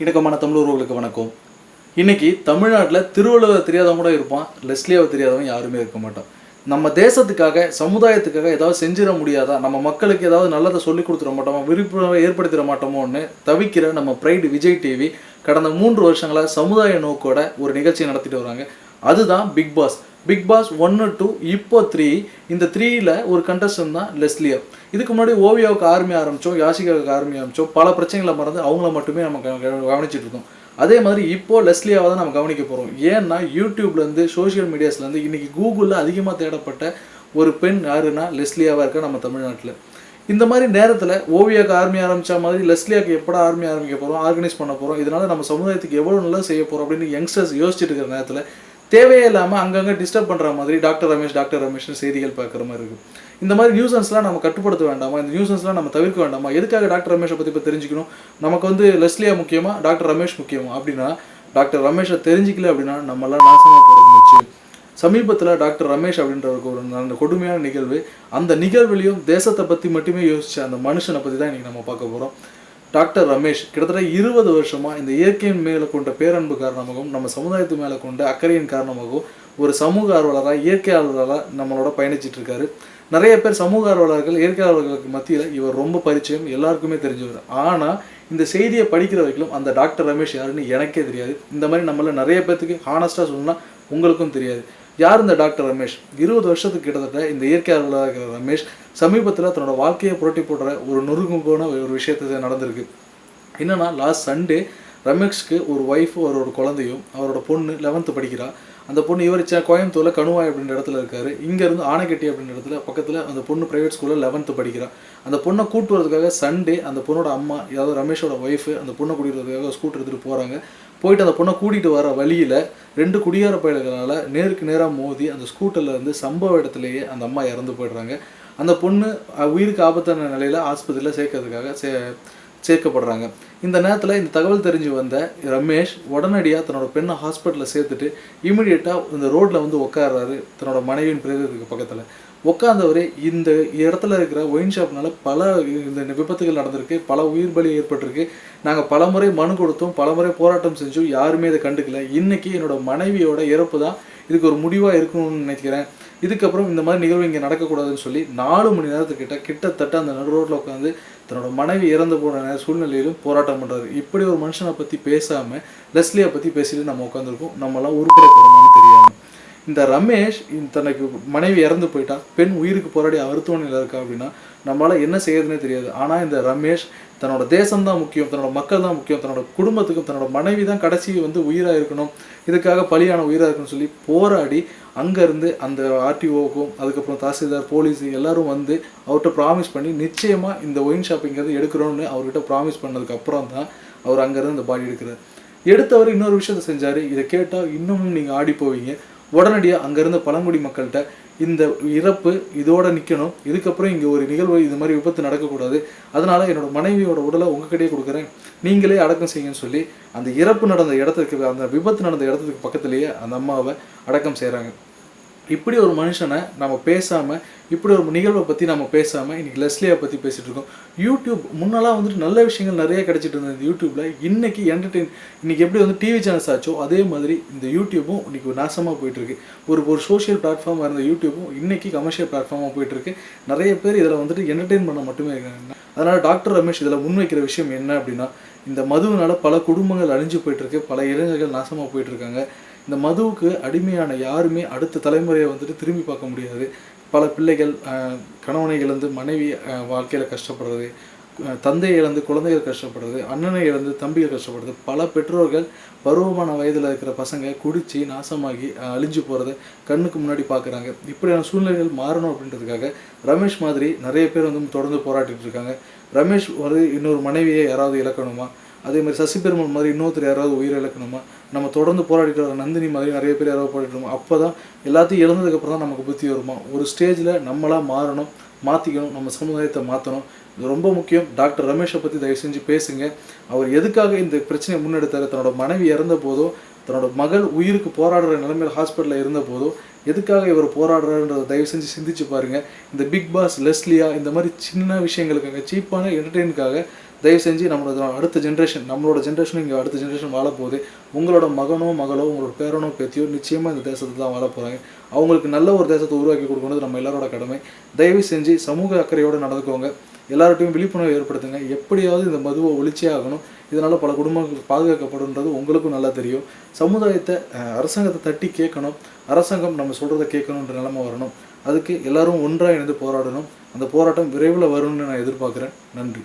இணக்கமான தமிழர்களுக்கு வணக்கம். இன்னைக்கு தமிழ்நாட்டில் திருவள்ளுவர் தெரியாதவங்க கூட இருப்பான் லெஸ்லியாவை தெரியாதவன் யாருமே இருக்க மாட்டான். நம்ம தேசத்துக்காக சமுதாயத்துக்காக ஏதாவது செஞ்சிட முடியாதா? நம்ம மக்களுக்கு ஏதாவது நல்லதை சொல்லி கொடுத்துட மாட்டோமா? விழிப்புணர்வை ஏற்படுத்திட மாட்டோமோன்னு தவிக்கிற நம்ம பிரைடு விஜய் டிவி கடந்த மூன்று வருஷங்களாக சமுதாய நோக்கோட ஒரு நிகழ்ச்சி நடத்திட்டு வராங்க. அதுதான் பிக் பாஸ் பிக் பாஸ் ஒன்று டூ இப்போ த்ரீ இந்த த்ரீயில் ஒரு கண்டஸ்டன் தான் லெஸ்லியா இதுக்கு முன்னாடி ஓவியாவுக்கு ஆர்மி ஆரம்பித்தோம் யாசிகாவுக்கு ஆர்மி ஆரம்பித்தோம் பல பிரச்சனைகளை மறந்து அவங்கள மட்டுமே நம்ம க- கவனிச்சிட்டு இருக்கோம் அதே மாதிரி இப்போ லெஸ்லியாவை தான் நம்ம கவனிக்க போகிறோம் ஏன்னா யூடியூப்லேருந்து சோஷியல் மீடியாஸ்லேருந்து இன்னைக்கு கூகுளில் அதிகமாக தேடப்பட்ட ஒரு பெண் யாருன்னா லெஸ்லியாவாக இருக்கா நம்ம தமிழ்நாட்டில். இந்த மாதிரி நேரத்தில் ஓவியாவுக்கு ஆர்மி ஆரம்பித்த மாதிரி லெஸ்லியாவுக்கு எப்படா ஆர்மி ஆரம்பிக்க போகிறோம் ஆர்கனைஸ் பண்ண போகிறோம் இதனால் நம்ம சமுதாயத்துக்கு எவ்வளோ நல்லா செய்ய போகிறோம் அப்படின்னு யங்ஸ்டர்ஸ் யோசிச்சுட்டு இருக்கிற நேரத்தில் தேவையே இல்லாமல் அங்கங்கே டிஸ்டர்ப் பண்ணுற மாதிரி டாக்டர் ரமேஷ் டாக்டர் ரமேஷ்னு செய்திகள் பார்க்குற மாதிரி இருக்குது இந்த மாதிரி நியூசன்ஸ்லாம் நம்ம கட்டுப்படுத்த வேண்டாமா? இந்த நியூசன்ஸ்லாம் நம்ம தவிர்க்க வேண்டாமா? எதுக்காக டாக்டர் ரமேஷை பற்றி இப்போ தெரிஞ்சுக்கணும்? நமக்கு வந்து லெஸ்லியா முக்கியமா டாக்டர் ரமேஷ் முக்கியமா? அப்படின்னா டாக்டர் ரமேஷை தெரிஞ்சிக்கல அப்படின்னா நம்மளாம் நாசமாக போகிறது சமீபத்தில் டாக்டர் ரமேஷ் அப்படின்றவருக்கு ஒரு அந்த கொடுமையான நிகழ்வு அந்த நிகழ்வுலையும் தேசத்தை பற்றி மட்டுமே யோசிச்ச அந்த மனுஷனை பற்றி தான் இன்றைக்கி நம்ம பார்க்க போகிறோம் டாக்டர் ரமேஷ் கிட்டத்தட்ட இருபது வருஷமா இந்த இயற்கையின் மேலே கொண்ட பேரன்பு காரணமாகவும் நம்ம சமுதாயத்து மேலே கொண்ட அக்கறையின் காரணமாகவும் ஒரு சமூக ஆர்வலராக இயற்கை ஆர்வலராக நம்மளோட பயணிச்சிட்டு இருக்காரு. நிறைய பேர் சமூக ஆர்வலர்கள் இயற்கை ஆர்வலர்களுக்கு மத்தியில் இவர் ரொம்ப பரிச்சயம் எல்லாருக்குமே தெரிஞ்சவர். ஆனால் இந்த செய்தியை படிக்கிற வரைக்கும் அந்த டாக்டர் ரமேஷ் யாருன்னு எனக்கே தெரியாது. இந்த மாதிரி நம்மள நிறைய பேர்த்துக்கு ஹானஸ்ட்டாக சொன்னால் உங்களுக்கும் தெரியாது. யார் இந்த டாக்டர் ரமேஷ்? இருபது வருஷத்துக்கு கிட்டத்தட்ட இந்த இயற்கையாளராக இருக்கிற ரமேஷ் சமீபத்தில் தன்னோட வாழ்க்கையை புரட்டி போடுற ஒரு நொறுங்கு போன ஒரு விஷயத்தை நடந்திருக்கு. என்னன்னா லாஸ்ட் சண்டே ரமேஷ்க்கு ஒரு ஒய்ஃபும் அவரோட குழந்தையும் அவரோட பொண்ணு லெவன்த்து படிக்கிறா. அந்த பொண்ணு இவர் கோயம்புத்தூரில் கணுவாய் அப்படின்ற இடத்துல இருக்காரு. இங்கேருந்து ஆனைக்கட்டி அப்படின்ற இடத்துல பக்கத்தில் அந்த பொண்ணு ப்ரைவேட் ஸ்கூலில் லெவன்த்து படிக்கிறான் அந்த பொண்ணை கூட்டு வரதுக்காக சண்டே அந்த பொண்ணோட அம்மா ஏதாவது ரமேஷோட ஒய்ஃபு அந்த பொண்ணை கூட்டிட்டு ஸ்கூட்டர் எடுத்துகிட்டு போகிறாங்க போயிட்டு அந்த பொண்ணை கூட்டிகிட்டு வர வழியில் ரெண்டு குடியார பயல்களால் நேருக்கு நேராக மோதி அந்த ஸ்கூட்டரில் இருந்து சம்பவ இடத்துலையே அந்த அம்மா இறந்து போயிடுறாங்க. அந்த பொண்ணு உயிருக்கு ஆபத்தான நிலையில் ஆஸ்பத்திரியில் சேர்க்கறதுக்காக சே சேர்க்கப்படுறாங்க. இந்த நேரத்தில் இந்த தகவல் தெரிஞ்சு வந்த ரமேஷ் உடனடியாக தன்னோட பெண்ணை ஹாஸ்பிட்டலில் சேர்த்துட்டு இமிடியேட்டாக இந்த ரோட்டில் வந்து உட்காடுறாரு தன்னோட மனைவியின் பிரேதத்துக்கு பக்கத்தில். உட்காந்தவரே இந்த இடத்துல இருக்கிற ஒயின் ஷாப்னால பல இந்த விபத்துகள் நடந்திருக்கு பல உயிர் பலி ஏற்பட்டிருக்கு. நாங்கள் பல முறை மனு கொடுத்தோம் பல முறை போராட்டம் செஞ்சோம் யாருமே இதை கண்டுக்கல. இன்னைக்கு என்னோட மனைவியோட இறப்பு தான் இதுக்கு ஒரு முடிவாக இருக்கணும்னு நினைக்கிறேன். இதுக்கப்புறம் இந்த மாதிரி நிகழ்வு இங்கே நடக்கக்கூடாதுன்னு சொல்லி நாலு மணி நேரத்துக்கிட்ட கிட்டத்தட்ட அந்த நடு ரோட்டில் உட்காந்து தன்னோட மனைவி இறந்து போன சூழ்நிலையிலும் போராட்டம் பண்ணுறாரு இப்படி ஒரு மனுஷனை பற்றி பேசாமல் லெஸ்லியை பற்றி பேசிட்டு நம்ம உட்காந்துருக்கோம் நம்மளாம் உருப்பட தெரியாமல் இந்த ரமேஷ் தனக்கு மனைவி இறந்து போயிட்டா பெண் உயிருக்கு போராடி மருத்துவமனையில் இருக்கா அப்படின்னா நம்மளால் என்ன செய்யறதுனே தெரியாது. ஆனால் இந்த ரமேஷ் தன்னோட தேசம் தான் முக்கியம் தன்னோட மக்கள் தான் முக்கியம் தன்னோட குடும்பத்துக்கும் தன்னோட மனைவி தான் கடைசி வந்து உயிராக இருக்கணும் இதுக்காக பலியான உயிராக இருக்கணும்னு சொல்லி போராடி அங்கேருந்து அந்த ஆர்டிஓக்கும் அதுக்கப்புறம் தாசில்தார் போலீஸ் எல்லாரும் வந்து அவர்கிட்ட ப்ராமிஸ் பண்ணி நிச்சயமாக இந்த ஒயின் ஷாப்பிங்கிறது எடுக்கிறோன்னு அவர்கிட்ட ப்ராமிஸ் பண்ணதுக்கு அப்புறம் தான் அவர் அங்கேருந்து இந்த பாடி எடுக்கிறார். எடுத்தவர் இன்னொரு விஷயத்த செஞ்சார். இதை கேட்டால் இன்னமும் நீங்கள் ஆடி போவீங்க. உடனடியாக அங்கேருந்து பழங்குடி மக்கள்கிட்ட இந்த இறப்பு இதோட நிற்கணும் இதுக்கப்புறம் இங்கே ஒரு நிகழ்வு இது மாதிரி விபத்து நடக்கக்கூடாது. அதனால் என்னோடய மனைவியோட உடலை உங்ககிட்டயே கொடுக்குறேன். நீங்களே அடக்கம் செய்யுங்கன்னு சொல்லி அந்த இறப்பு நடந்த இடத்துக்கு அந்த விபத்து நடந்த இடத்துக்கு பக்கத்துலேயே அந்த அம்மாவை அடக்கம் செய்கிறாங்க இப்படி ஒரு மனுஷனை நம்ம பேசாமல் இப்படி ஒரு நிகழ்வை பற்றி நம்ம பேசாமல் இன்னைக்கு லெஸ்லியை பற்றி பேசிகிட்டு இருக்கோம். யூடியூப் முன்னெல்லாம் வந்துட்டு நல்ல விஷயங்கள் நிறைய கிடச்சிட்டு இருந்தது இந்த யூடியூப்பில் இன்றைக்கி என்டர்டெயின் இன்னைக்கு எப்படி வந்து டிவி சேனல்ஸ் ஆச்சோ அதே மாதிரி இந்த யூடியூப்பும் இன்றைக்கி நாசமாக போயிட்டுருக்கு. ஒரு ஒரு சோஷியல் பிளாட்ஃபார்மாக இருந்த யூடியூப்பும் இன்னைக்கு கமர்ஷியல் பிளாட்ஃபார்மாக போயிட்டுருக்கு. நிறைய பேர் இதில் வந்துட்டு என்டர்டெயின் பண்ண மட்டுமே இருக்காங்க. அதனால் டாக்டர் ரமேஷ் இதில் முன்வைக்கிற விஷயம் என்ன அப்படின்னா இந்த மதுவினால் பல குடும்பங்கள் அழிஞ்சு போயிட்டுருக்கு பல இளைஞர்கள் நாசமாக போயிட்டுருக்காங்க. இந்த மதுவுக்கு அடிமையான யாருமே அடுத்த தலைமுறையை வந்துட்டு திரும்பி பார்க்க முடியாது. பல பிள்ளைகள் கணவனை இழந்து மனைவி வாழ்க்கையில் கஷ்டப்படுறது தந்தை தந்தையை இழந்து குழந்தைகள் கஷ்டப்படுறது அண்ணனை இழந்து தம்பிகள் கஷ்டப்படுறது பல பெற்றோர்கள் பருவமான வயதில் இருக்கிற பசங்க குடித்து நாசமாகி அழிஞ்சு போகிறத கண்ணுக்கு முன்னாடி பார்க்குறாங்க. இப்படியான சூழ்நிலைகள் மாறணும் அப்படின்றதுக்காக ரமேஷ் மாதிரி நிறைய பேர் வந்து தொடர்ந்து போராட்டிகிட்டு இருக்காங்க. ரமேஷ் ஒரு இன்னொரு மனைவியை யாராவது இழக்கணுமா? அதே மாதிரி சசி பெருமாள் மாதிரி இன்னொருத்தர் யாராவது உயிர் இழக்கணுமா? நம்ம தொடர்ந்து போராடிட்டு வர நந்தினி மாதிரி நிறைய பேர் யாராவது போராடிக்கணுமா அப்போ தான் எல்லாத்தையும் இழந்ததுக்கப்புறம் தான் நமக்கு புத்தி வருமா? ஒரு ஸ்டேஜில் நம்மளாக மாறணும் மாற்றிக்கணும் நம்ம சமுதாயத்தை மாற்றணும் இது ரொம்ப முக்கியம். டாக்டர் ரமேஷை பற்றி தயவு செஞ்சு பேசுங்க. அவர் எதுக்காக இந்த பிரச்சனையை முன்னெடுத்தார்? தன்னோட மனைவி இறந்த போதோ தன்னோட மகள் உயிருக்கு போராடுற நிலைமையில் ஹாஸ்பிட்டலில் இருந்த போதோ எதுக்காக இவர் போராடுறாருன்றதை தயவு செஞ்சு சிந்திச்சு பாருங்க. இந்த பிக் பாஸ் லெஸ்லியா இந்த மாதிரி சின்ன விஷயங்களுக்காக சீப்பான என்டர்டெயினுக்காக தயவு செஞ்சு நம்மளோட அடுத்த ஜென்ரேஷன் நம்மளோட ஜென்ரேஷன் இங்கே அடுத்த ஜென்ரேஷன் வாழ போகுது உங்களோட மகனோ மகளோ உங்களோட பேரனோ பேத்தியோ நிச்சயமாக இந்த தேசத்தில் தான் வாழ போகிறாங்க அவங்களுக்கு நல்ல ஒரு தேசத்தை உருவாக்கி கொடுக்கணும் நம்ம எல்லாரோட கடமை. தயவு செஞ்சு சமூக அக்கறையோடு நடந்துக்கோங்க. எல்லார்ட்டையும் விழிப்புணர்வு ஏற்படுத்துங்க. எப்படியாவது இந்த மதுவை ஒழிச்சே ஆகணும். இதனால் பல குடும்பங்கள் பாதுகாக்கப்படுன்றது உங்களுக்கும் நல்லா தெரியும். சமுதாயத்தை அரசாங்கத்தை தட்டி கேட்கணும். அரசாங்கம் நம்ம சொல்கிறத கேட்கணுன்ற நிலைமை வரணும். அதுக்கு எல்லாரும் ஒன்றாக இணைந்து போராடணும். அந்த போராட்டம் விரைவில் வரும்னு நான் எதிர்பார்க்குறேன். நன்றி.